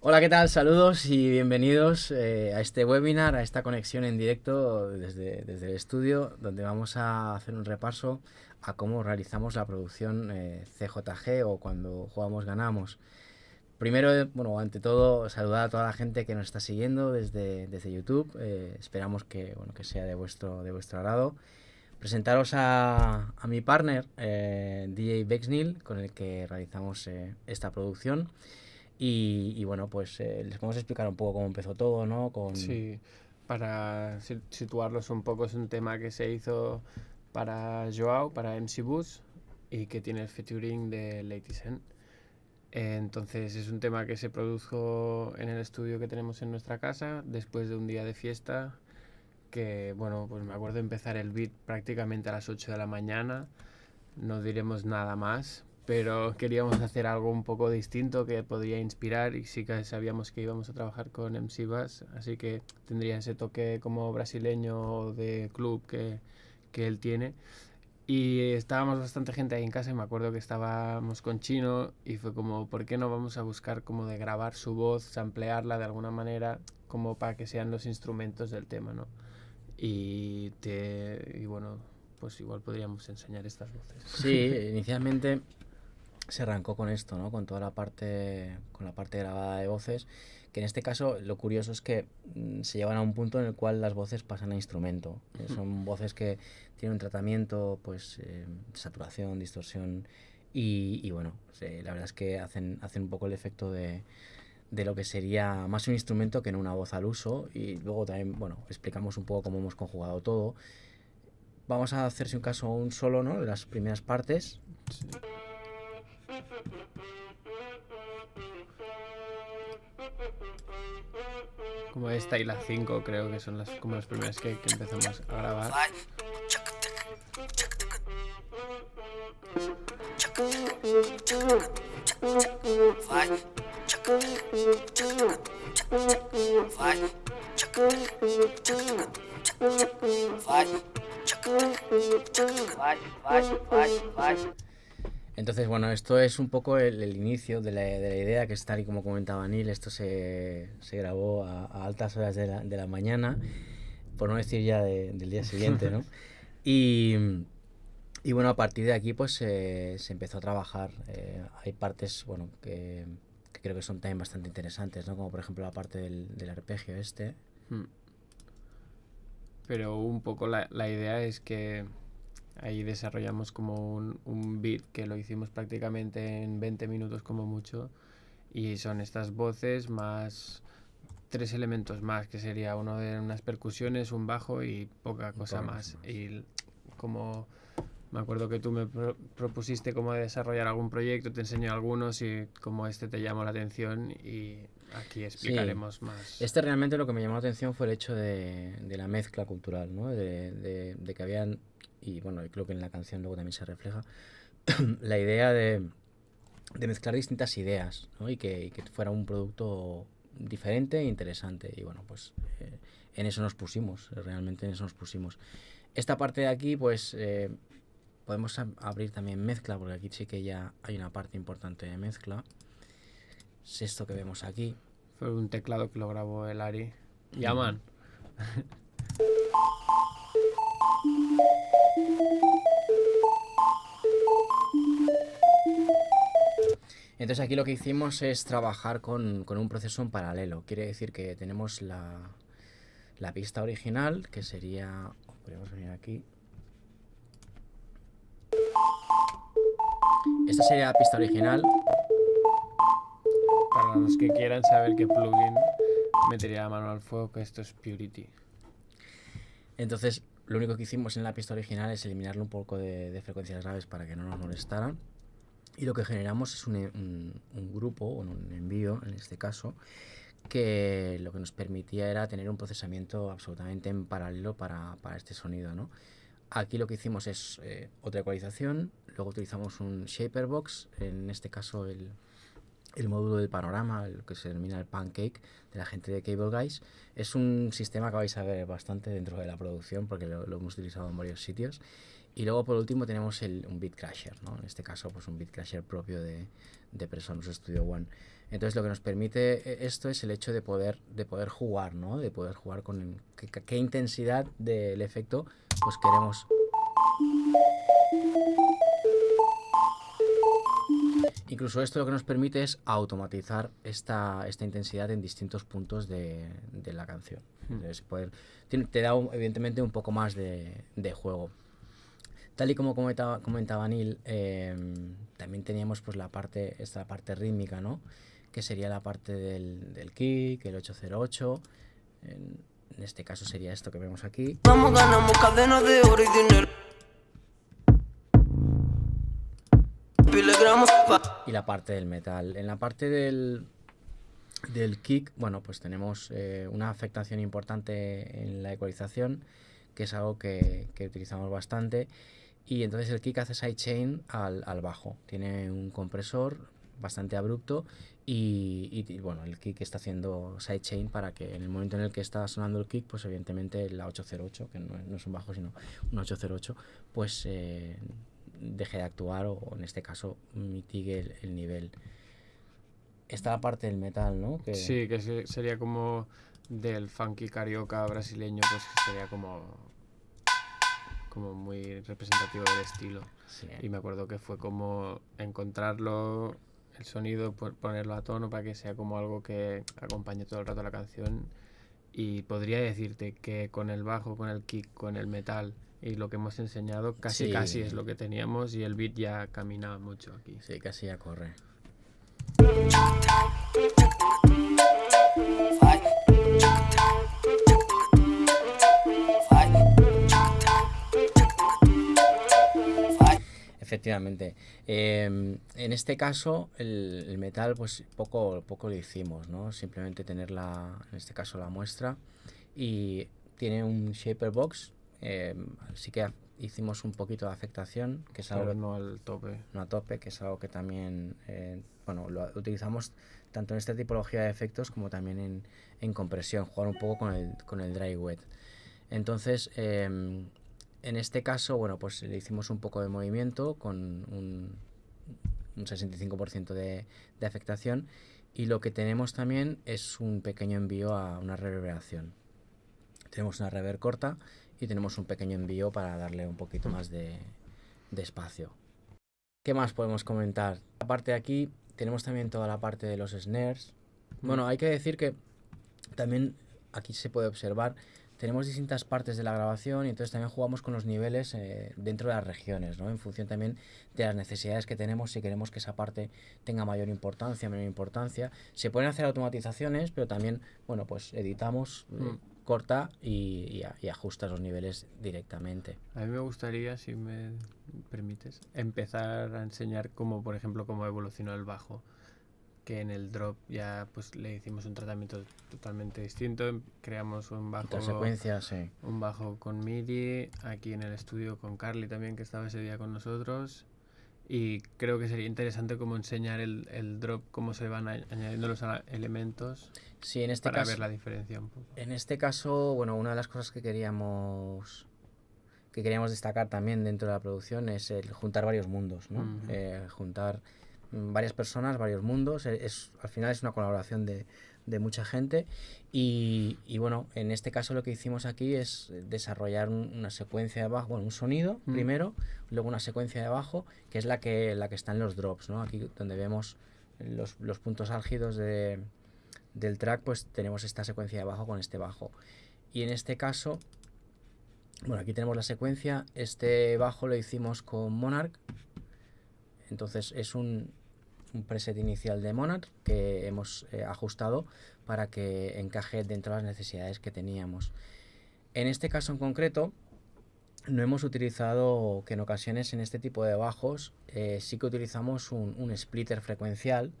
Hola, ¿qué tal? Saludos y bienvenidos eh, a este webinar, a esta conexión en directo desde, desde, el estudio, donde vamos a hacer un repaso a cómo realizamos la producción eh, CJG o cuando jugamos ganamos. Primero, bueno, ante todo, saludar a toda la gente que nos está siguiendo desde, desde YouTube. Eh, esperamos que, bueno, que sea de vuestro, de vuestro agrado. Presentaros a, a mi partner, eh, DJ Bexnil, con el que realizamos eh, esta producción. Y, y, bueno, pues eh, les vamos a explicar un poco cómo empezó todo, ¿no? Con... Sí, para situarlos un poco, es un tema que se hizo para Joao, para MC Bus, y que tiene el featuring de Lady Sen. Entonces es un tema que se produjo en el estudio que tenemos en nuestra casa después de un día de fiesta que, bueno, pues me acuerdo empezar el beat prácticamente a las 8 de la mañana, no diremos nada más, pero queríamos hacer algo un poco distinto que podría inspirar y sí que sabíamos que íbamos a trabajar con MC Bass, así que tendría ese toque como brasileño de club que, que él tiene. Y estábamos bastante gente ahí en casa y me acuerdo que estábamos con Chino y fue como, ¿por qué no vamos a buscar como de grabar su voz, samplearla de alguna manera, como para que sean los instrumentos del tema, ¿no? Y, te, y bueno, pues igual podríamos enseñar estas voces. Sí, inicialmente se arrancó con esto, ¿no? Con toda la parte, con la parte grabada de voces, que en este caso lo curioso es que mm, se llevan a un punto en el cual las voces pasan a instrumento. Eh, son voces que tienen un tratamiento, pues, eh, saturación, distorsión, y, y bueno, sí, la verdad es que hacen, hacen un poco el efecto de, de lo que sería más un instrumento que en una voz al uso, y luego también, bueno, explicamos un poco cómo hemos conjugado todo. Vamos a hacerse un caso un solo, ¿no? De las primeras partes. Sí. Como esta y la 5 creo que son las como las primeras que, que empezamos a grabar. Entonces, bueno, esto es un poco el, el inicio de la, de la, idea, que es tal y como comentaba Neil, esto se, se grabó a, a, altas horas de la, de la, mañana, por no decir ya de, del día siguiente, ¿no? Y, y, bueno, a partir de aquí pues eh, se empezó a trabajar. Eh, hay partes, bueno, que, que, creo que son también bastante interesantes, ¿no? Como por ejemplo la parte del, del arpegio este. Hmm. Pero un poco la, la idea es que Ahí desarrollamos como un, un, beat que lo hicimos prácticamente en 20 minutos como mucho. Y son estas voces más tres elementos más, que sería uno de unas percusiones, un bajo y poca cosa más. más. Y como me acuerdo que tú me pro propusiste como desarrollar algún proyecto, te enseño algunos y como este te llamó la atención y aquí explicaremos sí. más. Este realmente lo que me llamó la atención fue el hecho de, de la mezcla cultural, ¿no? de, de, de que habían y bueno, creo que en la canción luego también se refleja, la idea de, de, mezclar distintas ideas ¿no? y, que, y, que, fuera un producto diferente e interesante. Y bueno, pues eh, en eso nos pusimos, realmente en eso nos pusimos. Esta parte de aquí, pues eh, podemos abrir también mezcla, porque aquí sí que ya hay una parte importante de mezcla. Es esto que vemos aquí. Fue un teclado que lo grabó el Ari. Yaman. Entonces aquí lo que hicimos es trabajar con, con, un proceso en paralelo. Quiere decir que tenemos la, la pista original, que sería... Podríamos venir aquí. Esta sería la pista original. Para los que quieran saber qué plugin metería la mano al fuego, que esto es Purity. Entonces, lo único que hicimos en la pista original es eliminarle un poco de, de frecuencias graves para que no nos molestaran. Y lo que generamos es un, un, un grupo, o un envío en este caso, que lo que nos permitía era tener un procesamiento absolutamente en paralelo para, para este sonido. ¿no? Aquí lo que hicimos es eh, otra ecualización, luego utilizamos un shaper box, en este caso el, el módulo del panorama, lo que se denomina el pancake de la gente de Cable Guys. Es un sistema que vais a ver bastante dentro de la producción porque lo, lo hemos utilizado en varios sitios Y luego por último tenemos el, un Bitcrasher, ¿no? En este caso pues un Bitcrasher propio de, de Presonus Studio One. Entonces lo que nos permite eh, esto es el hecho de poder, de poder jugar, ¿no? De poder jugar con qué intensidad del efecto pues queremos Incluso esto lo que nos permite es automatizar esta, esta intensidad en distintos puntos de, de la canción. Hmm. poder, te da evidentemente un poco más de, de juego. Tal y como comentaba, comentaba Neil, em, también teníamos pues la parte, esta parte rítmica, ¿no? Que sería la parte del, del kick, el 808. En, en, este caso sería esto que vemos aquí. Vamos, ganamos cadenas de oro y dinero. Y la parte del metal. En la parte del, del kick, bueno, pues tenemos eh, una afectación importante en la ecualización, que es algo que, que utilizamos bastante. Y entonces el kick hace sidechain al, al bajo. Tiene un compresor bastante abrupto y, y, bueno, el kick está haciendo sidechain para que en el momento en el que está sonando el kick, pues evidentemente la 808, que no, no es un bajo sino un 808, pues eh, deje de actuar o en este caso mitigue el, nivel. Está la parte del metal, ¿no? Que... Sí, que sería como del funky carioca brasileño, pues sería como como muy representativo del estilo. Y me acuerdo que fue como encontrarlo, el sonido, ponerlo a tono para que sea como algo que acompañe todo el rato la canción. Y podría decirte que con el bajo, con el kick, con el metal y lo que hemos enseñado casi casi es lo que teníamos y el beat ya camina mucho aquí. Sí, casi ya corre. Efectivamente. Em, en este caso, el, metal, pues poco, poco lo hicimos, ¿no? Simplemente tener la, en este caso, la muestra. Y tiene un shaper box eh, sí que hicimos un poquito de afectación, que es algo... no al tope. No a tope, que es algo que también, eh, bueno, lo utilizamos tanto en esta tipología de efectos como también en, en compresión, jugar un poco con el, con el dry wet. Entonces, em, en este caso, bueno, pues le hicimos un poco de movimiento con un, un 65% de, de afectación y lo que tenemos también es un pequeño envío a una reverberación. Tenemos una reverb corta y tenemos un pequeño envío para darle un poquito más de, espacio. ¿Qué más podemos comentar? Aparte de aquí tenemos también toda la parte de los snares. Bueno, hay que decir que también aquí se puede observar tenemos distintas partes de la grabación y entonces también jugamos con los niveles eh, dentro de las regiones, ¿no? En función también de las necesidades que tenemos, si queremos que esa parte tenga mayor importancia, menor importancia. Se pueden hacer automatizaciones, pero también, bueno, pues editamos, eh, mm corta y, y, ajusta los niveles directamente. A mí me gustaría, si me permites, empezar a enseñar cómo, por ejemplo, cómo evolucionó el bajo. Que en el drop ya pues le hicimos un tratamiento totalmente distinto. Creamos un bajo. secuencia, sí. Un bajo con MIDI. Aquí en el estudio con Carly también, que estaba ese día con nosotros y creo que sería interesante como enseñar el, el drop, cómo se van añadiendo los elementos sí, en este para caso, ver la diferencia un poco. En este caso, bueno, una de las cosas que queríamos que queríamos destacar también dentro de la producción es el juntar varios mundos, ¿no? Eh, juntar varias personas, varios mundos. Es, al final es una colaboración de, de mucha gente y, y, bueno, en este caso lo que hicimos aquí es desarrollar una secuencia de bajo, bueno, un sonido mm. primero, luego una secuencia de bajo, que es la que, la que está en los drops, ¿no? Aquí donde vemos los, los puntos álgidos de, del track, pues tenemos esta secuencia de bajo con este bajo. Y en este caso, bueno, aquí tenemos la secuencia, este bajo lo hicimos con Monarch, entonces es un, un preset inicial de Monarch que hemos eh, ajustado para que encaje dentro de las necesidades que teníamos. En este caso en concreto, no hemos utilizado, que en ocasiones en este tipo de bajos eh, sí que utilizamos un, splitter frecuencial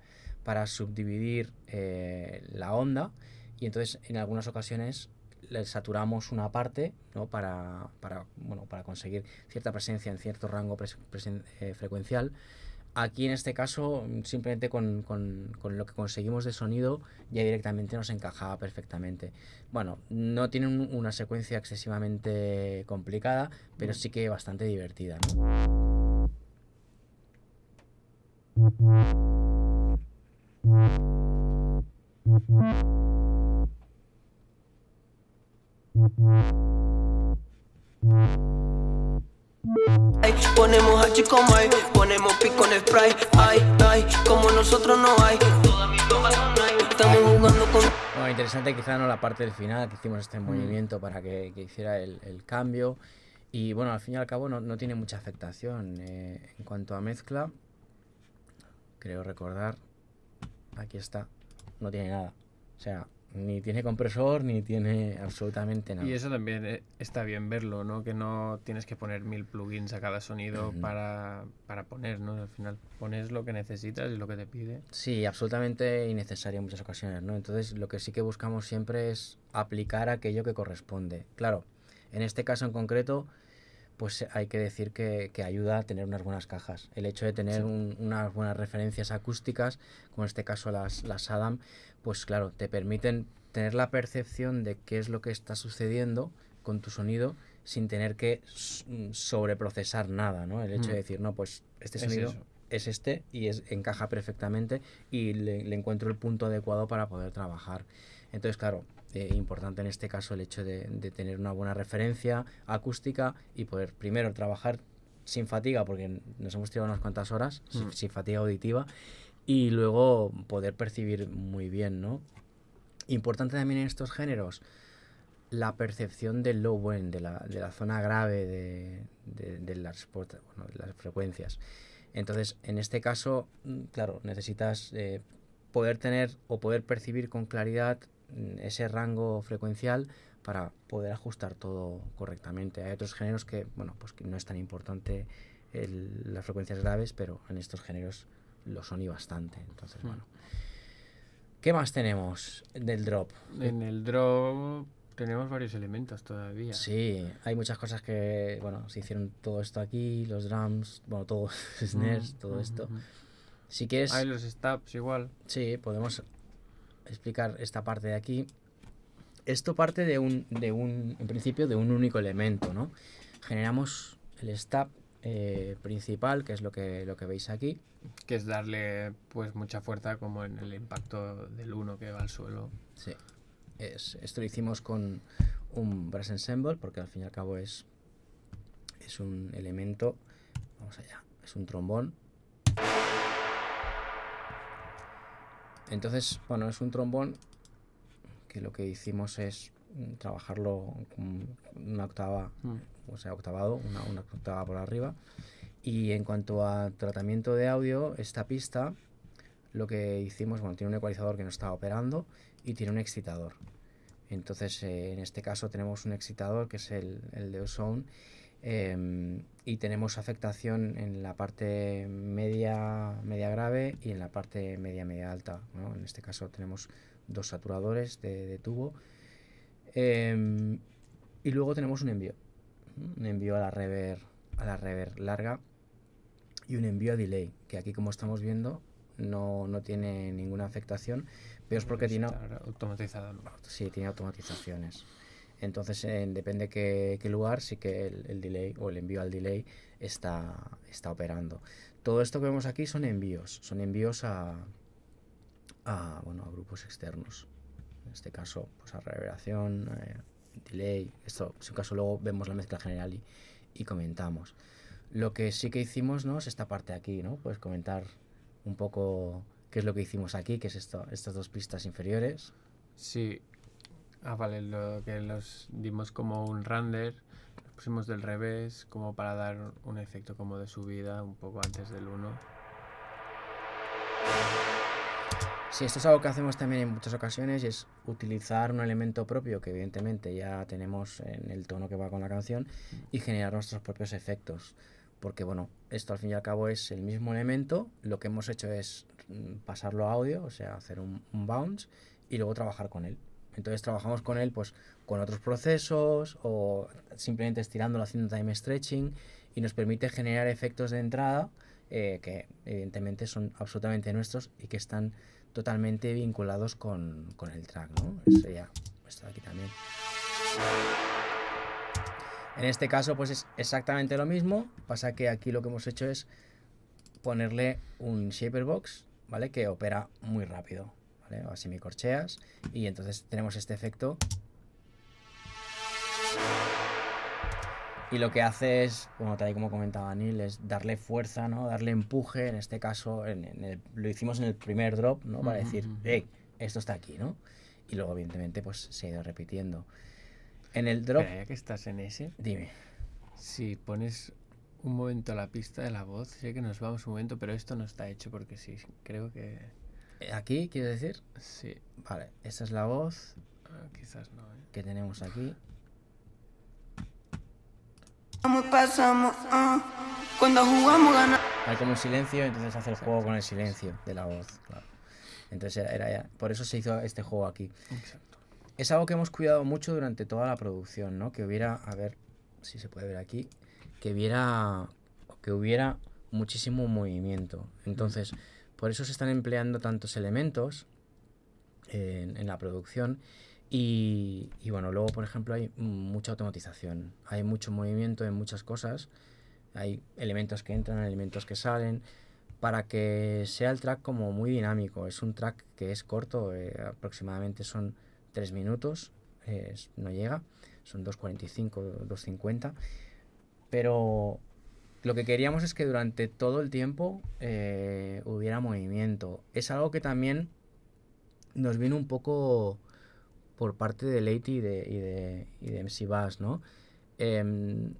para subdividir eh, la onda y entonces en algunas ocasiones le saturamos una parte ¿no? para, para, bueno, para conseguir cierta presencia en cierto rango frecuencial Aquí en este caso, simplemente con, con, con, lo que conseguimos de sonido, ya directamente nos encajaba perfectamente. Bueno, no tiene un, una secuencia excesivamente complicada, pero sí que bastante divertida. Ponemos H como hay, ponemos pico en spray. Ay, ay, como nosotros no hay. Todas mis tomas son nice. Estamos jugando con. Bueno, interesante quizá no la parte del final, que hicimos este movimiento para que, que hiciera el, el, cambio. Y bueno, al fin y al cabo no, no tiene mucha afectación. Eh, en cuanto a mezcla, creo recordar, aquí está, no tiene nada. O sea, ni tiene compresor, ni tiene absolutamente nada. Y eso también eh, está bien verlo, ¿no? Que no tienes que poner mil plugins a cada sonido para, para, poner, ¿no? Al final pones lo que necesitas y lo que te pide. Sí, absolutamente innecesario en muchas ocasiones, ¿no? Entonces lo que sí que buscamos siempre es aplicar aquello que corresponde. Claro, en este caso en concreto, pues hay que decir que, que ayuda a tener unas buenas cajas. El hecho de tener sí. un, unas buenas referencias acústicas, como en este caso las, las Adam, pues claro, te permiten tener la percepción de qué es lo que está sucediendo con tu sonido sin tener que sobreprocesar nada, ¿no? El hecho mm. de decir, no, pues este sonido es, es este y es, encaja perfectamente y le, le, encuentro el punto adecuado para poder trabajar. Entonces, claro, importante en este caso el hecho de, de, tener una buena referencia acústica y poder primero trabajar sin fatiga, porque nos hemos tirado unas cuantas horas, mm. sin, sin fatiga auditiva, y luego poder percibir muy bien, ¿no? Importante también en estos géneros la percepción del low end, de la, de la zona grave de, de, de, las, bueno, de las frecuencias. Entonces, en este caso, mm, claro, necesitas eh, poder tener o poder percibir con claridad ese rango frecuencial para poder ajustar todo correctamente. Hay otros géneros que, bueno, pues que no es tan importante el, las frecuencias graves, pero en estos géneros lo son y bastante. Entonces, mm. bueno. ¿Qué más tenemos del drop? En el drop tenemos varios elementos todavía. Sí, hay muchas cosas que, bueno, se hicieron todo esto aquí, los drums, bueno, todo, snares, mm, todo mm, esto. Si quieres... Hay los stops igual. Sí, podemos explicar esta parte de aquí. Esto parte de un, de un, en principio, de un único elemento, ¿no? Generamos el stop eh, principal, que es lo que, lo que veis aquí. Que es darle pues mucha fuerza como en el impacto del 1 que va al suelo. Sí. Es, esto lo hicimos con un brass ensemble, porque al fin y al cabo es, es un elemento. Vamos allá. Es un trombón. Entonces, bueno, es un trombón que lo que hicimos es trabajarlo con una octava, mm. o sea, octavado, una, una octava por arriba. Y en cuanto a tratamiento de audio, esta pista lo que hicimos, bueno, tiene un ecualizador que no está operando y tiene un excitador. Entonces, eh, en este caso tenemos un excitador que es el, el de Ozone eh, y tenemos afectación en la parte media, media grave y en la parte media, media alta. ¿no? En este caso tenemos dos saturadores de, de tubo eh, y luego tenemos un envío, un envío a la rever, a la rever larga y un envío a delay, que aquí como estamos viendo no, no tiene ninguna afectación, pero es porque tiene automatizado. Sí, tiene automatizaciones. Entonces, depende qué, qué, lugar, sí que el, el, delay o el envío al delay está, está operando. Todo esto que vemos aquí son envíos, son envíos a, a, bueno, a grupos externos en este caso pues a reverberación, eh, delay, esto en caso luego vemos la mezcla general y, y, comentamos. Lo que sí que hicimos ¿no? es esta parte aquí, ¿no? Puedes comentar un poco qué es lo que hicimos aquí, que es esto, estas dos pistas inferiores. Sí, ah vale, lo que los dimos como un render, pusimos del revés como para dar un efecto como de subida un poco antes del 1 Sí, esto es algo que hacemos también en muchas ocasiones es utilizar un elemento propio que evidentemente ya tenemos en el tono que va con la canción y generar nuestros propios efectos. Porque bueno, esto al fin y al cabo es el mismo elemento, lo que hemos hecho es mm, pasarlo a audio, o sea, hacer un, un bounce y luego trabajar con él. Entonces trabajamos con él pues con otros procesos o simplemente estirándolo haciendo time stretching y nos permite generar efectos de entrada eh, que evidentemente son absolutamente nuestros y que están totalmente vinculados con, con el track, ¿no? Aquí también. En este caso, pues es exactamente lo mismo. Pasa que aquí lo que hemos hecho es ponerle un shaper box, ¿vale? Que opera muy rápido, ¿vale? Así me corcheas y entonces tenemos este efecto. Y lo que hace es, como tal y como comentaba Neil, es darle fuerza, ¿no? Darle empuje. En este caso, en, en el- lo hicimos en el primer drop, ¿no? Para decir, hey, esto está aquí, ¿no? Y luego, evidentemente, pues se ha ido repitiendo. En el drop, Espera, ya que estás en ese, dime. si pones un momento la pista de la voz, sé que nos vamos un momento, pero esto no está hecho porque sí, creo que Aquí, quiero decir, sí. vale, esta es la voz Ah, quizás no, ¿eh? que tenemos aquí. Pasamos, ah. Cuando jugamos ganamos. Hay como un silencio, entonces hace el juego con el silencio de la voz, claro. Entonces era, era ya- por eso se hizo este juego aquí. Exacto. Es algo que hemos cuidado mucho durante toda la producción, ¿no? Que hubiera, a ver si se puede ver aquí, que hubiera, que hubiera muchísimo movimiento. Entonces, por eso se están empleando tantos elementos en, la producción. Y, bueno, luego, por ejemplo, hay mucha automatización. Hay mucho movimiento en muchas cosas. Hay elementos que entran, elementos que salen. Para que sea el track como muy dinámico. Es un track que es corto, eh, aproximadamente son 3 minutos, no llega, son 2.45, 2.50. Pero lo que queríamos es que durante todo el tiempo eh, hubiera movimiento. Es algo que también nos vino un poco por parte de Leite y de, y de, y de MC Bass, ¿no? Em,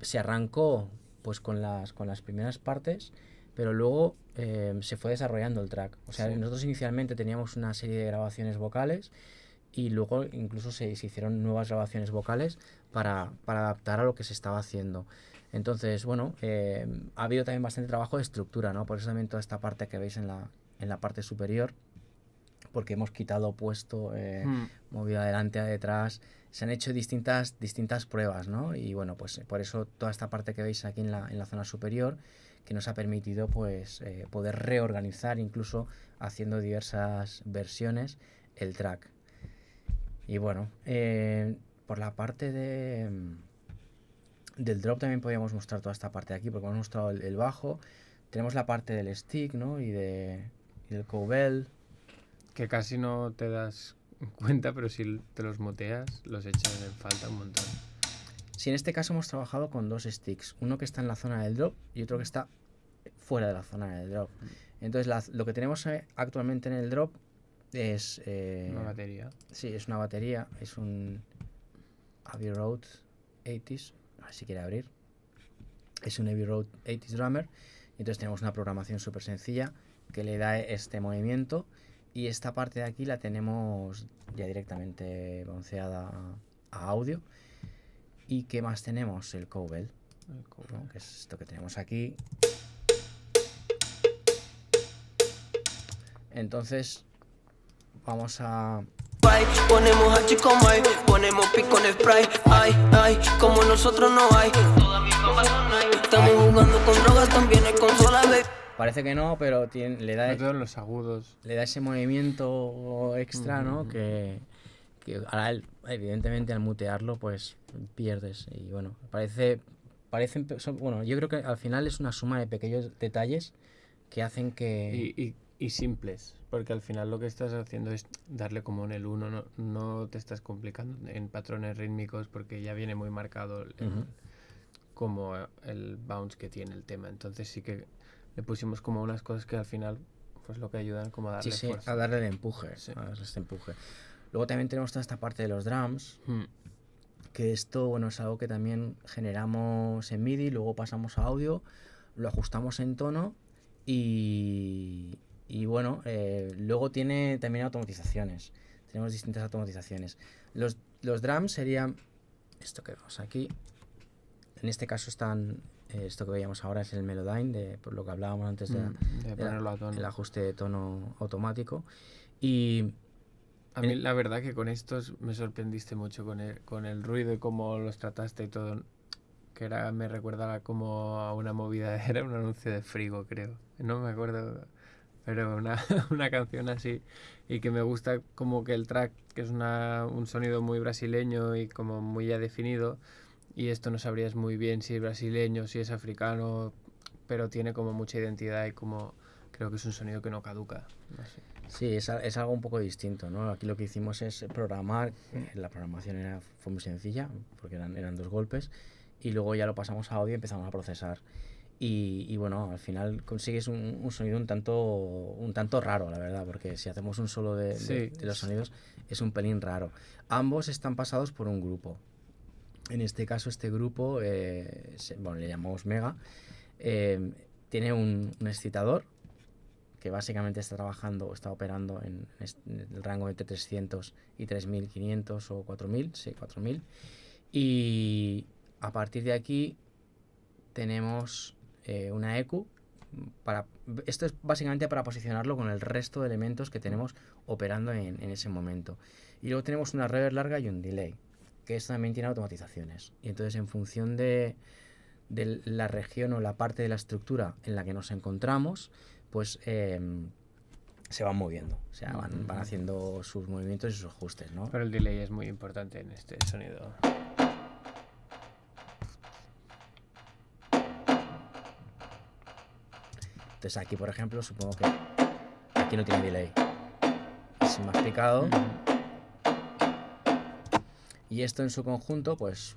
se arrancó pues con las, con las primeras partes, pero luego em, se fue desarrollando el track. O sea, Sí. nosotros inicialmente teníamos una serie de grabaciones vocales y luego incluso se, se hicieron nuevas grabaciones vocales para, para adaptar a lo que se estaba haciendo. Entonces, bueno, em, ha habido también bastante trabajo de estructura, ¿no? Por eso también toda esta parte que veis en la, en la parte superior, porque hemos quitado puesto, eh, Mm, movido adelante, a detrás. Se han hecho distintas, distintas pruebas, ¿no? Y bueno, pues eh, por eso toda esta parte que veis aquí en la, en la zona superior, que nos ha permitido pues eh, poder reorganizar, incluso haciendo diversas versiones, el track. Y bueno, eh, por la parte de mm, del drop también podríamos mostrar toda esta parte de aquí, porque hemos mostrado el, el bajo. Tenemos la parte del stick, ¿no? Y, de, y del cowbell. que casi no te das cuenta, pero si te los moteas, los echan en falta un montón. Si en este caso hemos trabajado con dos sticks, uno que está en la zona del drop y otro que está fuera de la zona del drop. Entonces la- lo que tenemos eh, actualmente en el drop es... eh, Una batería. Sí, es una batería, es un Abbey Road 80s, a ver si quiere abrir. Es un Abbey Road 80s drummer. Y entonces tenemos una programación súper sencilla que le da este movimiento. Y esta parte de aquí la tenemos ya directamente balanceada a, audio. ¿Y qué más tenemos? El cowbell, El cobre. ¿no? que es esto que tenemos aquí. Entonces vamos a Ponemos a chico Mike, ponemos pico en spray. Ay, ay, como nosotros no hay. Todas mis compas son Nike. Estamos jugando con drogas, también hay consolas, baby. Parece que no, pero tiene, le da Sobre todo en los agudos. le da ese movimiento extra, ¿no? Ujú. Que, que ahora, él, evidentemente, al mutearlo, pues pierdes. Y bueno, parece. Parecen, bueno, yo creo que al final es una suma de pequeños detalles que hacen que. Y, y, y simples, porque al final lo que estás haciendo es darle como en el uno, no, no te estás complicando en patrones rítmicos porque ya viene muy marcado el- Ujú. como el bounce que tiene el tema. Entonces sí que le pusimos como unas cosas que al final pues lo que ayudan como a darle sí, sí, fuerza. a darle el empuje. Sí. A darle este empuje. Luego también tenemos toda esta parte de los drums, Mm, que esto, bueno, es algo que también generamos en MIDI, luego pasamos a audio, lo ajustamos en tono y, y bueno, eh, luego tiene también automatizaciones. Tenemos distintas automatizaciones. Los, los drums serían esto que vemos aquí. En este caso están, eh, esto que veíamos ahora es el Melodyne, de, por lo que hablábamos antes de, mm, de de la- el ajuste de tono automático. Y A mí la verdad que con estos me sorprendiste mucho con el, con el ruido y cómo los trataste y todo. Que era, me recuerda como a una movida, era un anuncio de frigo, creo. No me acuerdo, pero una, una canción así. Y que me gusta como que el track, que es una, un sonido muy brasileño y como muy ya definido. Y esto no sabrías muy bien si es brasileño, si es africano, pero tiene como mucha identidad y como creo que es un sonido que no caduca. Sí, es, es algo un poco distinto, ¿no? Aquí lo que hicimos es programar, eh, la programación era, fue muy sencilla, porque eran, eran dos golpes, y luego ya lo pasamos a audio y empezamos a procesar. Y, y bueno, al final consigues un, un sonido un tanto, un tanto raro, la verdad, porque si hacemos un solo de, de- Sí. de los sonidos es un pelín raro. Ambos están pasados por un grupo. En este caso, este grupo, eh, se- bueno, le llamamos Mega, eh, tiene un, un excitador que básicamente está trabajando o está operando en, en el rango entre 300 y 3500 o 4000, sí, 4000. Y a partir de aquí tenemos eh, una EQ. Para, esto es básicamente para posicionarlo con el resto de elementos que tenemos operando en, en ese momento. Y luego tenemos una reverb larga y un delay, que esto también tiene automatizaciones. Y entonces en función de, de la región o la parte de la estructura en la que nos encontramos, pues em, se van moviendo, o sea, van, van haciendo sus movimientos y sus ajustes, ¿no? Pero el delay es muy importante en este sonido. Entonces aquí, por ejemplo, supongo que aquí no tiene delay. Es más picado. Y esto en su conjunto, pues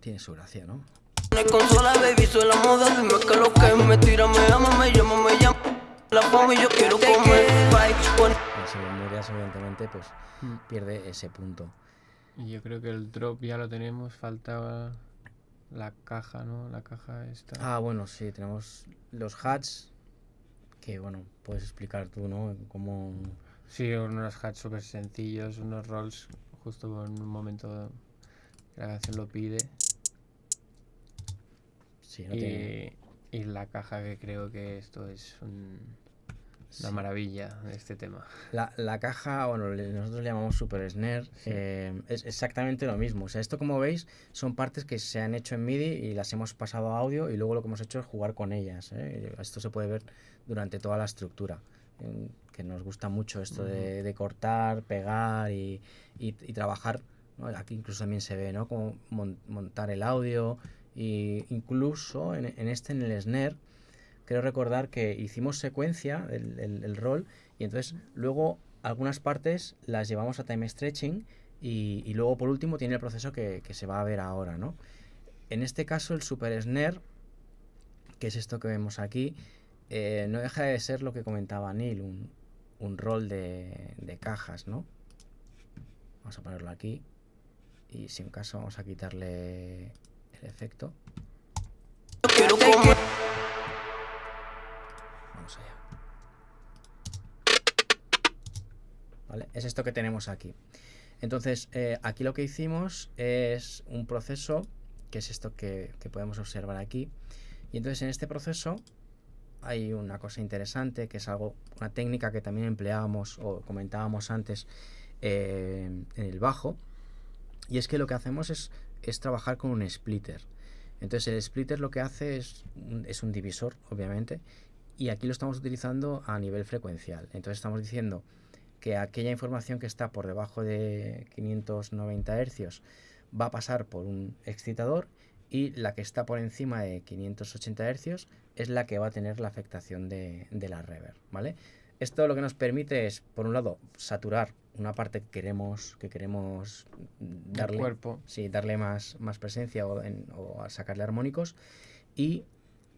tiene su gracia, ¿no? Consola, baby, soy la moda, dime que lo que me tira, me ama, me llama, me llama. La fama y yo quiero comer. Bye, pon- Y si lo murias, evidentemente, pues Mm. pierde ese punto. Y yo creo que el drop ya lo tenemos, falta la caja, ¿no? La caja esta. Ah, bueno, sí, tenemos los hats, que bueno, puedes explicar tú, ¿no? Cómo... Sí, unos hats súper sencillos, unos rolls justo en un momento que la canción lo pide. Sí, no tiene... Y, y la caja que creo que esto es un- una Sí. maravilla de este tema. La, la caja, bueno, nosotros le llamamos Super Snare, eh, es exactamente lo mismo. O sea, esto como veis son partes que se han hecho en MIDI y las hemos pasado a audio y luego lo que hemos hecho es jugar con ellas. ¿eh? Esto se puede ver durante toda la estructura, en- que nos gusta mucho esto de, de cortar, pegar y, y- y trabajar. ¿no? Aquí incluso también se ve, ¿no? Como mon- montar el audio y incluso en, en este, en el Snare, creo recordar que hicimos secuencia, el, el- el rol, y entonces luego algunas partes las llevamos a time stretching y, luego por último tiene el proceso que, se va a ver ahora, ¿no? En este caso el Super Snare, que es esto que vemos aquí, eh, no deja de ser lo que comentaba Neil, un, rol de, de cajas, ¿no? Vamos a ponerlo aquí y si en caso vamos a quitarle el efecto. Es esto que tenemos aquí. Entonces, eh, aquí lo que hicimos es un proceso, que es esto que, podemos observar aquí. Y entonces en este proceso hay una cosa interesante, que es algo, una técnica que también empleábamos o comentábamos antes eh, en el bajo. Y es que lo que hacemos es, es trabajar con un splitter. Entonces el splitter lo que hace es es un divisor, obviamente, y aquí lo estamos utilizando a nivel frecuencial. Entonces estamos diciendo que aquella información que está por debajo de 590 Hz va a pasar por un excitador y la que está por encima de 580 Hz es la que va a tener la afectación de, de la reverb, ¿vale? Esto lo que nos permite es, por un lado, saturar una parte que queremos, que queremos darle, cuerpo. sí, darle más, más presencia o, en- o sacarle armónicos y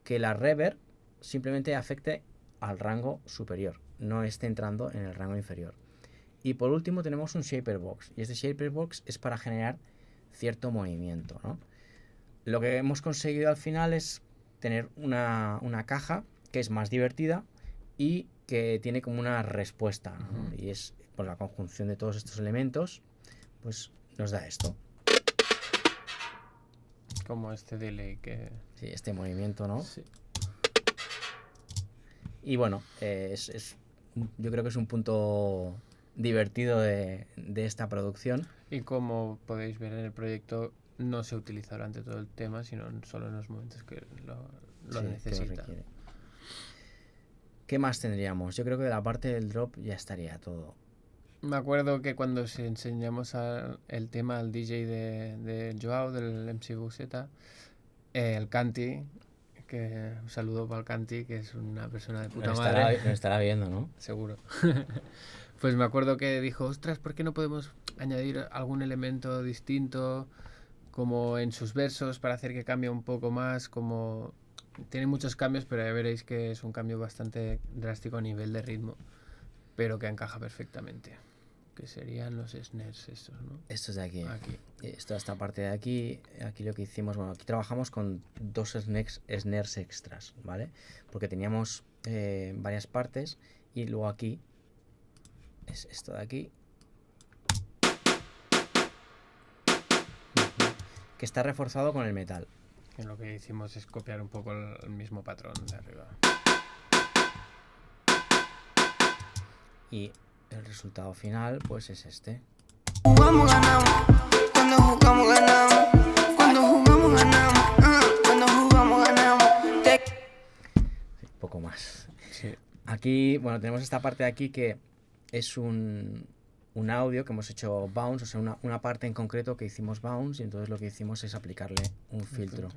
que la reverb simplemente afecte al rango superior, no esté entrando en el rango inferior. Y por último tenemos un shaper box y este shaper box es para generar cierto movimiento, ¿no? Lo que hemos conseguido al final es tener una, una caja que es más divertida y que tiene como una respuesta. Y es por la conjunción de todos estos elementos, pues nos da esto. Como este delay que... Sí, este movimiento, ¿no? Sí. Y bueno, eh, es, yo creo que es un punto divertido de, de esta producción. Y como podéis ver en el proyecto, no se utiliza durante todo el tema, sino solo en los momentos que lo, lo Sí, que lo necesita. ¿Qué más tendríamos? Yo creo que de la parte del drop ya estaría todo. Me acuerdo que cuando se enseñamos a- el tema al DJ de, de Joao, del MC Buseta, eh, el Canti, que un saludo para el Canti, que es una persona de puta madre. nos estará viendo, ¿no? Seguro. pues me acuerdo que dijo, ostras, ¿por qué no podemos añadir algún elemento distinto como en sus versos para hacer que cambie un poco más? Como tiene muchos cambios, pero ya veréis que es un cambio bastante drástico a nivel de ritmo, pero que encaja perfectamente. Que serían los snares estos, ¿no? Esto es de aquí. Aquí. Esto, esta parte de aquí, aquí lo que hicimos, bueno, aquí trabajamos con dos snares, snares extras, ¿vale? Porque teníamos eh, varias partes y luego aquí es esto de aquí. Que está reforzado con el metal. Que lo que hicimos es copiar un poco el mismo patrón de arriba. Y el resultado final, pues es este. Jugamos, ganamos. Cuando jugamos, ganamos. Cuando jugamos, ganamos. Ah, Cuando jugamos, ganamos. Te Sí, poco más. Sí. Aquí, bueno, tenemos esta parte de aquí que es un, un audio que hemos hecho bounce, o sea, una, una parte en concreto que hicimos bounce y entonces lo que hicimos es aplicarle un un filtro.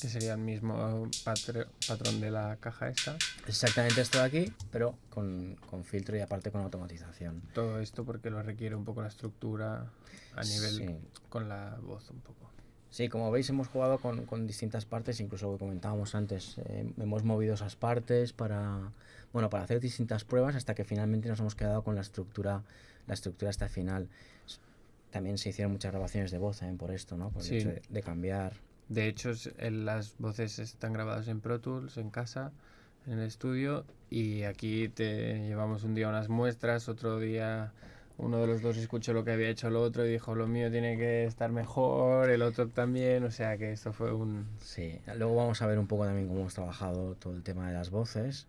Que sería el mismo patr- patrón de la caja esta. Exactamente esto de aquí, pero con, con filtro y aparte con automatización. Todo esto porque lo requiere un poco la estructura a nivel Sí. con la voz un poco. Sí, como veis hemos jugado con, con distintas partes, incluso lo que comentábamos antes, eh, hemos movido esas partes para, bueno, para hacer distintas pruebas hasta que finalmente nos hemos quedado con la estructura, la estructura hasta final. También se hicieron muchas grabaciones de voz también por esto, ¿no? Por el Sí. hecho de, de cambiar. De hecho, es- las voces están grabadas en Pro Tools, en casa, en el estudio, y aquí te llevamos un día unas muestras, otro día uno de los dos escuchó lo que había hecho el otro y dijo lo mío tiene que estar mejor, el otro también, o sea que esto fue un... Sí, luego vamos a ver un poco también cómo hemos trabajado todo el tema de las voces.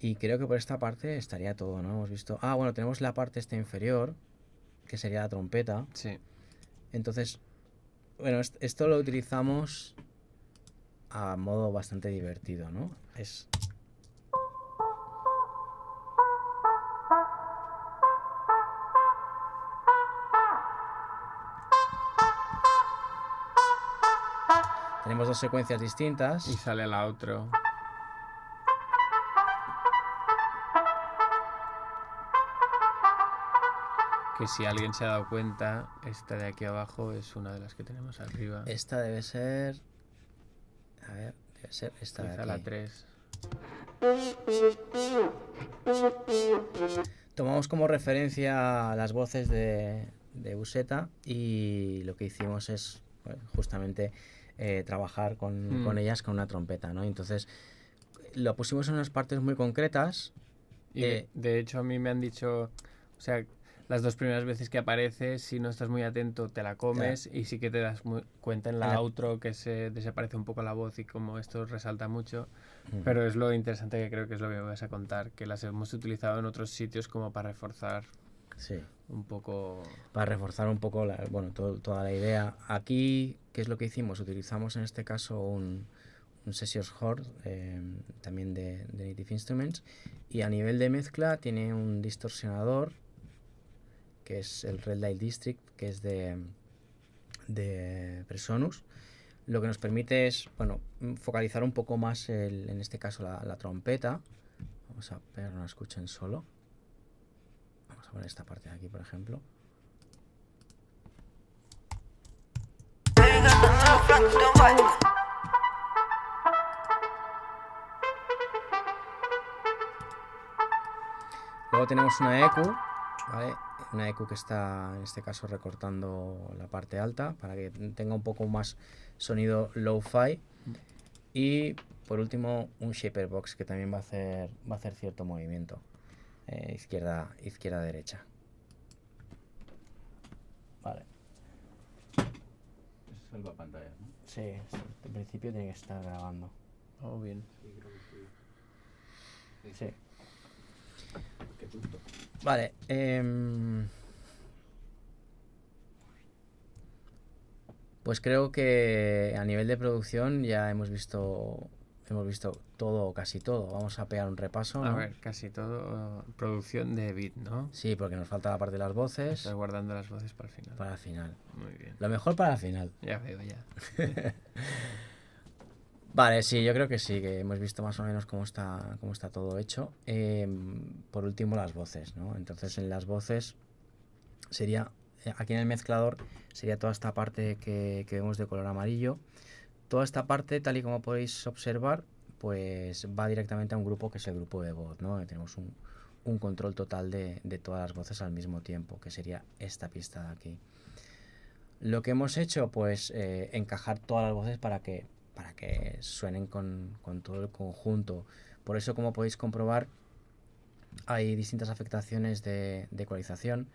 Y creo que por esta parte estaría todo, ¿no? Hemos visto. Ah, bueno, tenemos la parte esta inferior, que sería la trompeta. Sí, Entonces, bueno, est- esto lo utilizamos a modo bastante divertido, ¿no? Es. Tenemos dos secuencias distintas. y sale la outro. Que si alguien se ha dado cuenta, esta de aquí abajo es una de las que tenemos arriba. Esta debe ser. A ver, debe ser esta de Quizá la aquí. 3. Tomamos como referencia las voces de, de Buseta y lo que hicimos es pues, justamente eh, trabajar con, Mm. con ellas con una trompeta, ¿no? Entonces lo pusimos en unas partes muy concretas. Y de, Eh, de hecho a mí me han dicho, o sea, las dos primeras veces que aparece, si no estás muy atento, te la comes y sí que te das muy cuenta en la la- outro que se desaparece un poco la voz y como esto resalta mucho. Mm. Pero es lo interesante que creo que es lo que me vas a contar, que las hemos utilizado en otros sitios como para reforzar Sí, un poco... para reforzar un poco la- bueno, todo- toda la idea. Aquí, ¿qué es lo que hicimos? Utilizamos en este caso un, un Sessions Horde, eh, también de, de Native Instruments, y a nivel de mezcla tiene un distorsionador, que es el Red Light District, que es de, de Presonus. Lo que nos permite es, bueno, focalizar un poco más, el- en este caso, la, la trompeta. Vamos a ver, no la escuchen solo. Vamos a poner esta parte de aquí, por ejemplo. Luego tenemos una EQ, ¿vale? Una EQ que está en este caso recortando la parte alta para que tenga un poco más sonido low-fi. Y por último un shaper box que también va a hacer, va a hacer cierto movimiento. eh, izquierda, izquierda, derecha. Vale. Es salvapantallas, ¿no? Sí, en principio tiene que estar grabando. Oh, bien. Sí. Qué tonto. Vale. em, Pues creo que a nivel de producción ya hemos visto hemos visto todo o casi todo. Vamos a pegar un repaso. A ¿no? ver, casi todo uh, producción de beat, ¿no? Sí, porque nos falta la parte de las voces guardando las voces para el final. para el final. Muy bien. Lo mejor para el final. Ya veo, ya. Vale, sí, yo creo que sí, que hemos visto más o menos cómo está, cómo está todo hecho. Em, por último, las voces, ¿no? Entonces, en las voces sería, eh, aquí en el mezclador, sería toda esta parte que, que vemos de color amarillo. Toda esta parte, tal y como podéis observar, pues va directamente a un grupo que es el grupo de voz, ¿no? Tenemos un, un control total de, de todas las voces al mismo tiempo, que sería esta pista de aquí. Lo que hemos hecho, pues eh, encajar todas las voces para que, para que suenen con, con todo el conjunto. Por eso, como podéis comprobar, hay distintas afectaciones de, de ecualización.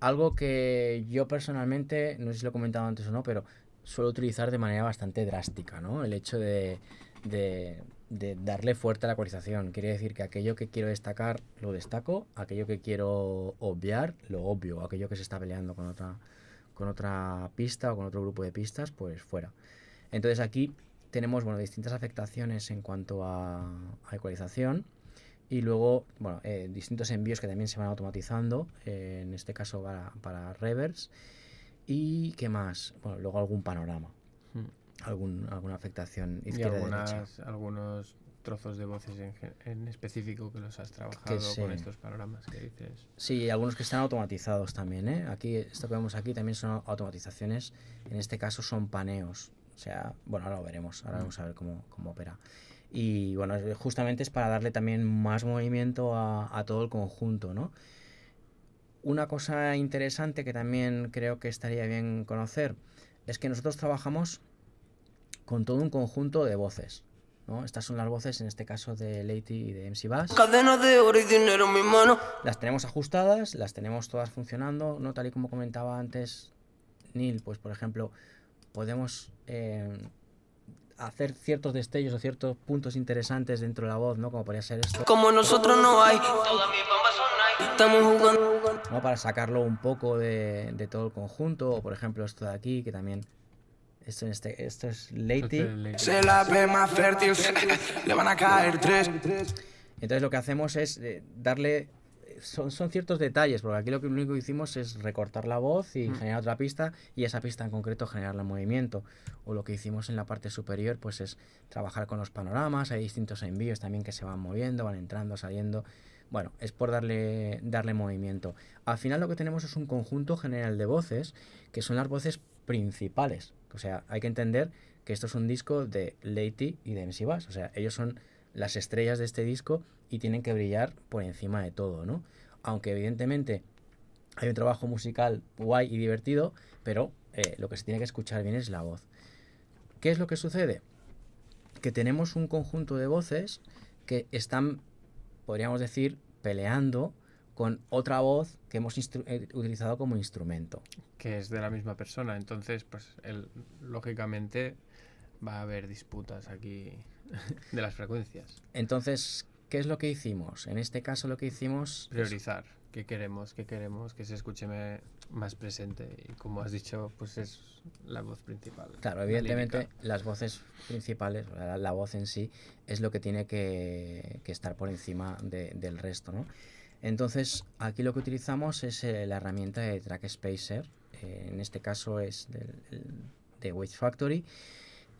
Algo que yo personalmente, no sé si lo he comentado antes o no, pero suelo utilizar de manera bastante drástica, ¿no? El hecho de, de- darle fuerte a la ecualización. Quiere decir que aquello que quiero destacar lo destaco, aquello que quiero obviar lo obvio, aquello que se está peleando con otra, con otra pista o con otro grupo de pistas, pues fuera. Entonces aquí tenemos bueno, distintas afectaciones en cuanto a, a ecualización y luego bueno, eh, distintos envíos que también se van automatizando, eh, en este caso para, para reverse. ¿Y qué más? Bueno, luego algún panorama, Mm. algún, alguna afectación Y izquierda-derecha. algunas, algunos trozos de voces en, en específico que los has trabajado con sí. estos panoramas que dices. Sí, algunos que están automatizados también, ¿eh? Aquí, esto que vemos aquí también son automatizaciones, en este caso son paneos. O sea, bueno, ahora lo veremos, ahora Mm. vamos a ver cómo, cómo opera. Y bueno, justamente es para darle también más movimiento a, a todo el conjunto, ¿no? Una cosa interesante que también creo que estaría bien conocer es que nosotros trabajamos con todo un conjunto de voces, ¿no? Estas son las voces, en este caso de Lady y de MC Bass. Cadenas de oro y dinero en mi mano. Las tenemos ajustadas, las tenemos todas funcionando, ¿no? Tal y como comentaba antes Neil, pues por ejemplo, podemos eh, hacer ciertos destellos o ciertos puntos interesantes dentro de la voz, ¿no? Como podría ser esto, Como nosotros no hay. Todas mis bambas son Nike. Estamos jugando. ¿no? Para sacarlo un poco de, de todo el conjunto, o por ejemplo esto de aquí, que también, esto, en este, esto es Lady. Se la ve más fértil, le van a caer tres. Entonces lo que hacemos es eh, darle... Son, son ciertos detalles, porque aquí lo, que, lo único que hicimos es recortar la voz y generar otra pista y esa pista en concreto generarle movimiento. O lo que hicimos en la parte superior pues es trabajar con los panoramas, hay distintos envíos también que se van moviendo, van entrando, saliendo. Bueno, es por darle, darle movimiento. Al final lo que tenemos es un conjunto general de voces, que son las voces principales. O sea, hay que entender que esto es un disco de Lady y de MC Bass. O sea, ellos son las estrellas de este disco y tienen que brillar por encima de todo, ¿no? Aunque evidentemente hay un trabajo musical guay y divertido, pero eh, lo que se tiene que escuchar bien es la voz. ¿Qué es lo que sucede? Que tenemos un conjunto de voces que están, podríamos decir, peleando con otra voz que hemos eh, utilizado como instrumento. que es de la misma persona. Entonces, pues, lógicamente, va a haber disputas aquí de las frecuencias. Entonces, ¿qué es lo que hicimos? En este caso lo que hicimos... es- Priorizar qué queremos, qué queremos que se escuche más presente. Y como has dicho, pues es la voz principal. Claro, la evidentemente las voces principales, la, la voz en sí, es lo que tiene que, que estar por encima de- del resto, ¿no? Entonces, aquí lo que utilizamos es eh, la herramienta de Track Spacer, eh, en este caso es del, el- de Wave Factory,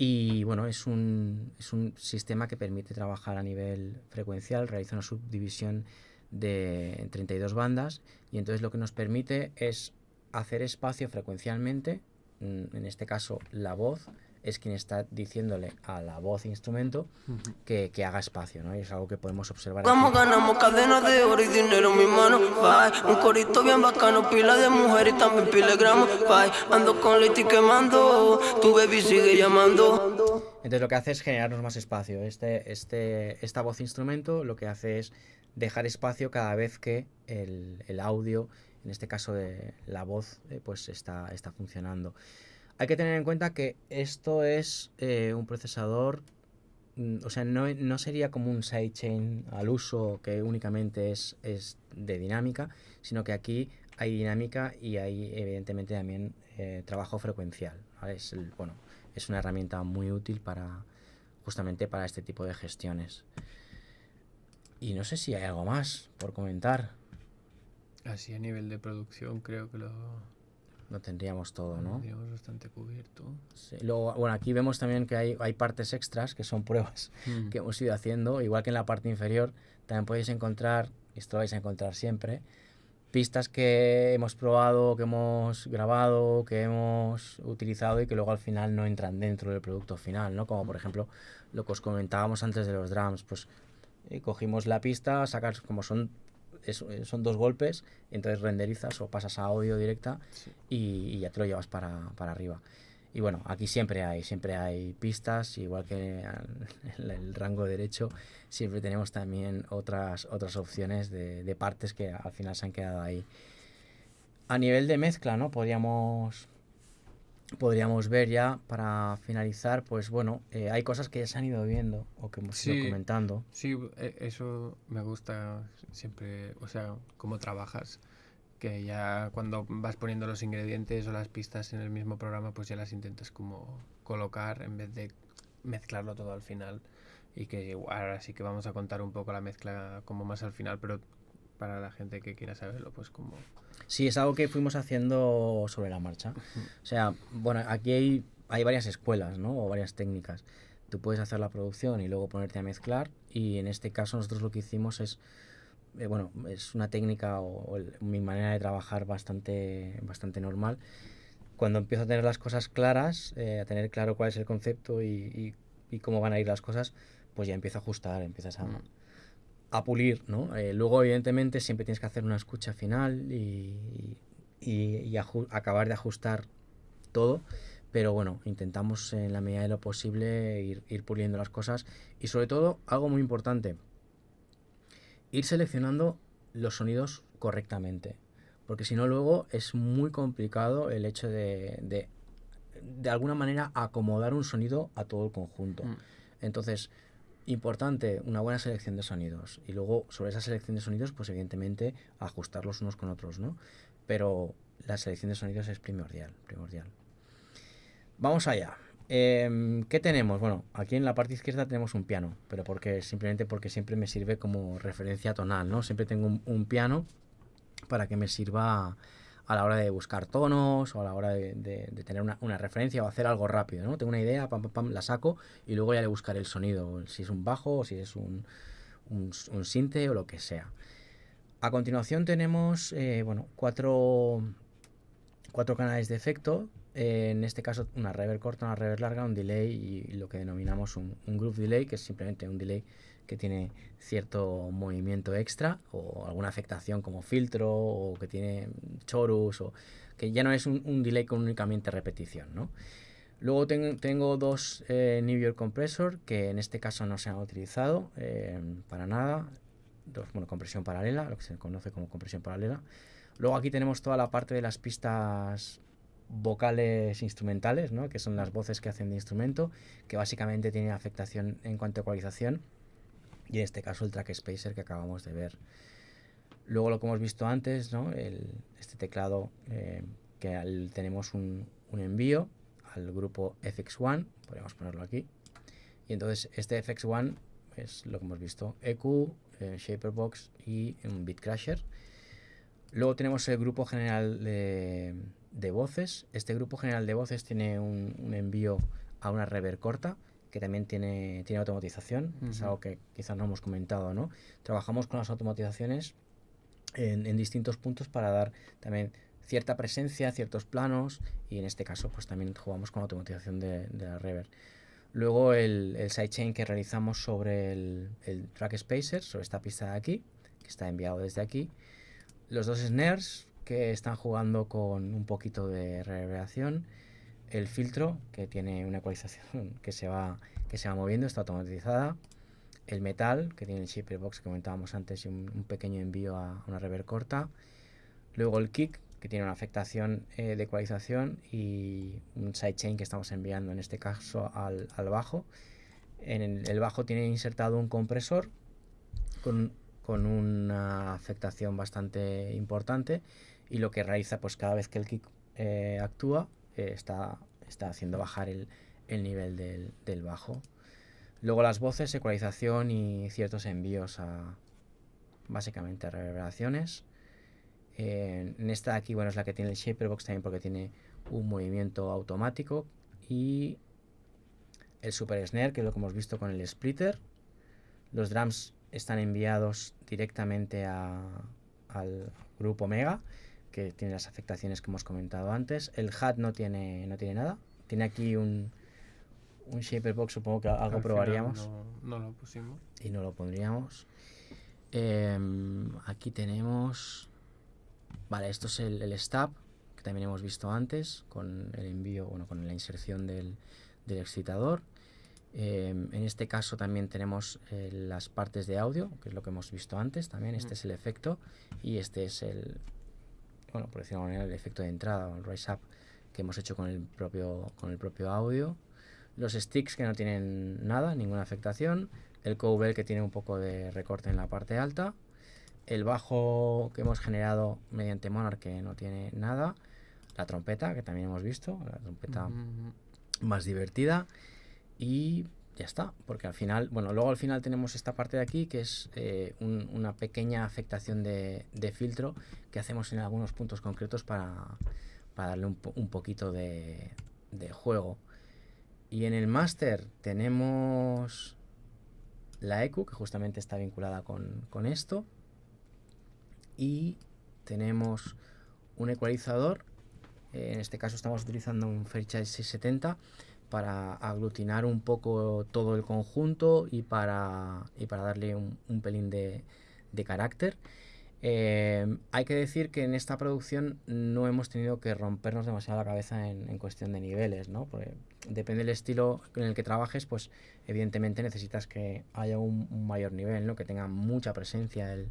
y bueno, es un, es un sistema que permite trabajar a nivel frecuencial, realiza una subdivisión de 32 bandas, y entonces lo que nos permite es hacer espacio frecuencialmente, mm, en este caso la voz es quien está diciéndole a la voz instrumento Ujú. que, que haga espacio, ¿no? Y es algo que podemos observar Vamos, aquí. ganamos cadenas de oro y dinero en mi mano. Bye. Un corito bien bacano, pila de mujer y también pila de gramos. Bye. Ando con Leti quemando. Tu baby sigue llamando. Entonces lo que hace es generarnos más espacio. Este, este, esta voz instrumento lo que hace es dejar espacio cada vez que el, el audio, en este caso de la voz, eh, pues está, está funcionando. Hay que tener en cuenta que esto es eh, un procesador, mm, o sea, no, no sería como un sidechain al uso que únicamente es, es de dinámica, sino que aquí hay dinámica y hay evidentemente también eh, trabajo frecuencial. Es, bueno, es una herramienta muy útil para justamente para este tipo de gestiones. Y no sé si hay algo más por comentar. Así a nivel de producción creo que lo Lo tendríamos todo, ¿no? tenemos bastante cubierto. Sí, Luego, bueno, aquí vemos también que hay, hay partes extras que son pruebas Mm. que hemos ido haciendo, igual que en la parte inferior, también podéis encontrar, y esto lo vais a encontrar siempre, pistas que hemos probado, que hemos grabado, que hemos utilizado y que luego al final no entran dentro del producto final, ¿no? Como por ejemplo lo que os comentábamos antes de los drums, pues eh, cogimos la pista, sacas como son es- eh, son dos golpes, entonces renderizas o pasas a audio directa Sí. y, y ya te lo llevas para, para arriba. Y bueno, aquí siempre hay, siempre hay pistas, igual que en el rango derecho, siempre tenemos también otras, otras opciones de, de partes que al final se han quedado ahí. A nivel de mezcla, ¿no? Podríamos, podríamos ver ya para finalizar, pues bueno, eh, hay cosas que ya se han ido viendo o que hemos ido Sí. comentando. Sí, e- eso me gusta siempre, o sea, cómo trabajas. Que ya cuando vas poniendo los ingredientes o las pistas en el mismo programa, pues ya las intentas como colocar en vez de mezclarlo todo al final. Y que ahora sí que vamos a contar un poco la mezcla como más al final, pero para la gente que quiera saberlo, pues como... Sí, es algo que fuimos haciendo sobre la marcha. O sea, bueno, aquí hay, hay varias escuelas, ¿no? O varias técnicas. Tú puedes hacer la producción y luego ponerte a mezclar. Y en este caso nosotros lo que hicimos es, eh, bueno, es una técnica o, o el- mi manera de trabajar bastante, bastante normal. Cuando empiezo a tener las cosas claras, eh, a tener claro cuál es el concepto y, y- y cómo van a ir las cosas, pues ya empiezo a ajustar, empiezas a, Mm. A pulir, ¿no? Eh, luego, evidentemente, siempre tienes que hacer una escucha final y, y- y acabar de ajustar todo, pero bueno, intentamos en la medida de lo posible ir, ir puliendo las cosas y sobre todo, algo muy importante, ir seleccionando los sonidos correctamente, porque si no luego es muy complicado el hecho de, de, de alguna manera acomodar un sonido a todo el conjunto. Mm. Entonces, importante, una buena selección de sonidos. Y luego, sobre esa selección de sonidos, pues evidentemente ajustarlos unos con otros, ¿no? Pero la selección de sonidos es primordial, primordial. Vamos allá. Em, ¿Qué tenemos? Bueno, aquí en la parte izquierda tenemos un piano, pero porque simplemente porque siempre me sirve como referencia tonal, ¿no? Siempre tengo un, un piano para que me sirva a la hora de buscar tonos o a la hora de, tener una, referencia o hacer algo rápido, ¿no? Tengo una idea, pam, pam, pam, la saco y luego ya le buscaré el sonido, si es un bajo o si es un, un sinte o lo que sea. A continuación tenemos, eh, bueno, cuatro, cuatro canales de efecto, eh, en este caso una reverb corta, una reverb larga, un delay y lo que denominamos un, un groove delay, que es simplemente un delay que tiene cierto movimiento extra o alguna afectación como filtro o que tiene chorus o que ya no es un, delay con únicamente repetición, ¿no? Luego ten- tengo dos eh, New York Compressor que en este caso no se han utilizado eh, para nada. Dos, bueno, compresión paralela, lo que se conoce como compresión paralela. Luego aquí tenemos toda la parte de las pistas vocales instrumentales, ¿no? que son las voces que hacen de instrumento, que básicamente tienen afectación en cuanto a ecualización, y en este caso el track spacer que acabamos de ver. Luego lo que hemos visto antes, ¿no? Este teclado eh, que tenemos un, un envío al grupo FX1, podríamos ponerlo aquí, y entonces este FX1 es lo que hemos visto, EQ, eh, Shaperbox y un Bitcrasher. Luego tenemos el grupo general de, de voces. Este grupo general de voces tiene un, un envío a una reverb corta que también tiene, tiene automatización. Es algo que quizás no hemos comentado, ¿no? Trabajamos con las automatizaciones en, en distintos puntos para dar también cierta presencia, ciertos planos y en este caso pues también jugamos con la automatización de, de la reverb. Luego el, el sidechain que realizamos sobre el, el track spacer, sobre esta pista de aquí, que está enviado desde aquí. Los dos snares que están jugando con un poquito de reverberación. El filtro que tiene una ecualización que se va, que se va moviendo, está automatizada. El metal que tiene el shaper box que comentábamos antes y un, un pequeño envío a una reverb corta. Luego el kick que tiene una afectación eh, de ecualización y un sidechain que estamos enviando en este caso al, al bajo. En el, el bajo tiene insertado un compresor con, con una afectación bastante importante y lo que realiza pues cada vez que el kick eh, actúa eh, está, está haciendo bajar el, el nivel del, del bajo. Luego las voces, ecualización y ciertos envíos a básicamente reverberaciones. Eh, en esta de aquí, bueno, es la que tiene el Shaperbox también porque tiene un movimiento automático y el Super Snare, que es lo que hemos visto con el splitter. Los drums están enviados directamente a- al grupo Omega, que tiene las afectaciones que hemos comentado antes. El hat no tiene, no tiene nada. Tiene aquí un, un Shaperbox, supongo que algo Al probaríamos No, no lo pusimos. y no lo pondríamos. Em, aquí tenemos. Vale, esto es el, el stab que también hemos visto antes con el envío, bueno, con la inserción del, del excitador. Em, en este caso también tenemos eh, las partes de audio, que es lo que hemos visto antes también. Este Mm. es el efecto y este es el, bueno, por decirlo de manera, el efecto de entrada o el rise up que hemos hecho con el propio, con el propio audio. Los sticks que no tienen nada, ninguna afectación. El cowbell que tiene un poco de recorte en la parte alta. El bajo que hemos generado mediante Monarch que no tiene nada. La trompeta que también hemos visto, la trompeta más divertida y ya está, porque al final, bueno, luego al final tenemos esta parte de aquí que es eh, un- una pequeña afectación de, filtro que hacemos en algunos puntos concretos para, darle un, po- un poquito de, juego. Y en el máster tenemos la EQ, que justamente está vinculada con, con esto. Y tenemos un ecualizador. eh, en este caso estamos utilizando un Fairchild 670 para aglutinar un poco todo el conjunto y para, y para darle un, un pelín de, de carácter. Eh, hay que decir que en esta producción no hemos tenido que rompernos demasiado la cabeza en, en cuestión de niveles, ¿no? Porque depende del estilo en el que trabajes, pues evidentemente necesitas que haya un, un mayor nivel, ¿no? Que tenga mucha presencia el,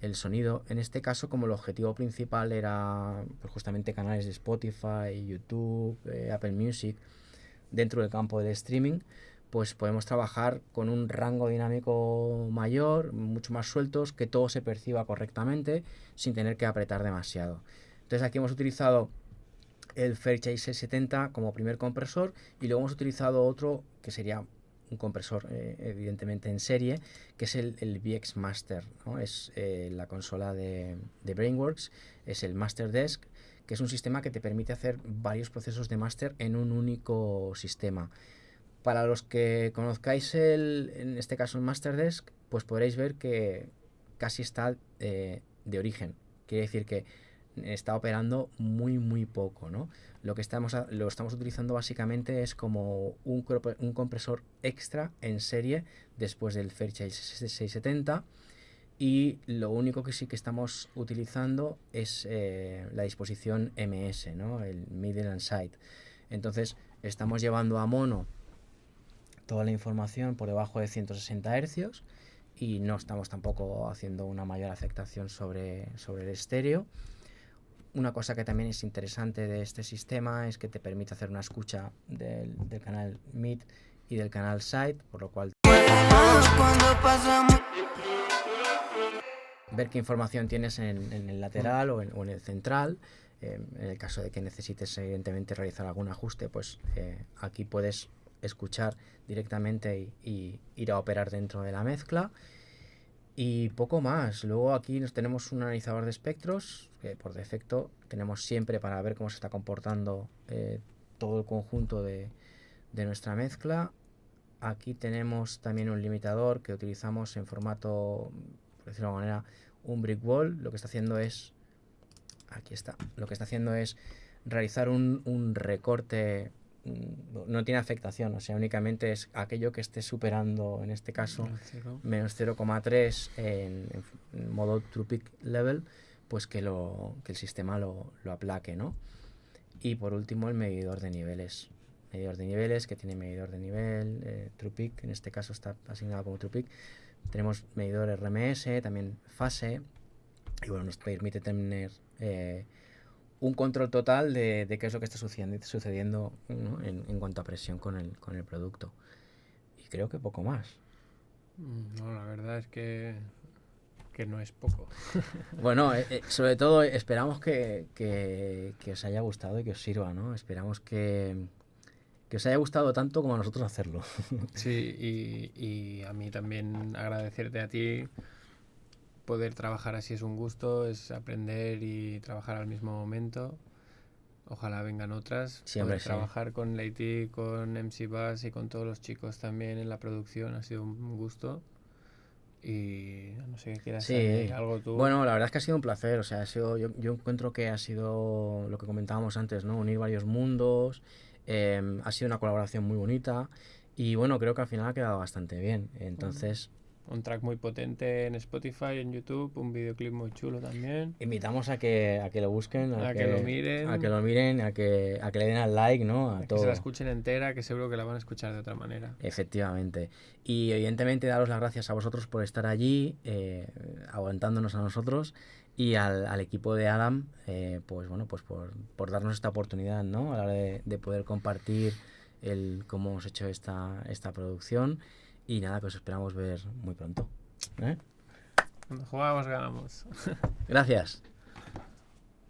el sonido. En este caso, como el objetivo principal era pues, justamente canales de Spotify, YouTube, eh, Apple Music, dentro del campo del streaming, pues podemos trabajar con un rango dinámico mayor, mucho más sueltos, que todo se perciba correctamente sin tener que apretar demasiado. Entonces aquí hemos utilizado el Fairchild 670 como primer compresor y luego hemos utilizado otro que sería un compresor eh, evidentemente en serie, que es el, el VX Master, ¿no? es eh, la consola de, de Brainworks, es el Master Desk, que es un sistema que te permite hacer varios procesos de master en un único sistema. Para los que conozcáis el, en este caso el Master Desk, pues podréis ver que casi está eh, de origen. Quiere decir que está operando muy muy poco, ¿no? Lo que estamos lo estamos utilizando básicamente es como un, un compresor extra en serie después del Fairchild 670 y lo único que sí que estamos utilizando es eh, la disposición MS, ¿no? El Middle and Side. Entonces estamos llevando a mono toda la información por debajo de 160 Hz y no estamos tampoco haciendo una mayor afectación sobre, sobre el estéreo. Una cosa que también es interesante de este sistema es que te permite hacer una escucha del, canal mid y del canal side, por lo cual ver qué información tienes en, el lateral o en, el central. Eh, en el caso de que necesites evidentemente realizar algún ajuste, pues eh, aquí puedes escuchar directamente y, ir a operar dentro de la mezcla. Y poco más. Luego aquí nos tenemos un analizador de espectros que por defecto tenemos siempre para ver cómo se está comportando eh, todo el conjunto de nuestra mezcla. Aquí tenemos también un limitador que utilizamos en formato, por decirlo de alguna manera, un brick wall. Lo que está haciendo es, aquí está, lo que está haciendo es realizar un, un recorte, mm, no tiene afectación, o sea, únicamente es aquello que esté superando, en este caso, menos 0,3 en, en modo true peak level, pues que, lo, que el sistema lo, lo aplaque, ¿no? Y por último el medidor de niveles. Medidor de niveles que tiene medidor de nivel, eh, true peak, en este caso está asignado como true peak. Tenemos medidor RMS, también fase, y bueno, nos permite tener eh, un control total de, de qué es lo que está sucediendo, sucediendo ¿no? en, en cuanto a presión con el, con el producto. Y creo que poco más. Mm, No, la verdad es que que no es poco. Bueno, eh, eh, sobre todo esperamos que, que- que os haya gustado y que os sirva, ¿no? Esperamos que, que os haya gustado tanto como a nosotros hacerlo. Sí, y, y a mí también agradecerte a ti. Poder trabajar así es un gusto, es aprender y trabajar al mismo momento. Ojalá vengan otras. Sí, hombre, Poder sí. trabajar con Leiti, con MC Bass y con todos los chicos también en la producción ha sido un gusto. Y no sé qué quieras Sí. añadir algo tú. Bueno, la verdad es que ha sido un placer, o sea, ha sido, yo, yo encuentro que ha sido lo que comentábamos antes, ¿no? Unir varios mundos, em, ha sido una colaboración muy bonita y bueno, creo que al final ha quedado bastante bien. Entonces, Un track muy potente en Spotify, en YouTube, un videoclip muy chulo también. invitamos a que, a que lo busquen, a, A que lo miren. a que lo miren, a que, a que le den al like, ¿no? A Que todo. se la escuchen entera, que seguro que la van a escuchar de otra manera. Efectivamente. Y evidentemente daros las gracias a vosotros por estar allí, eh, aguantándonos a nosotros y al, al equipo de Adam, eh, pues bueno, pues por, por darnos esta oportunidad, ¿no? A la hora de, de poder compartir el cómo hemos hecho esta, esta producción. Y nada, que os esperamos ver muy pronto. ¿eh? Cuando jugamos ganamos. Gracias.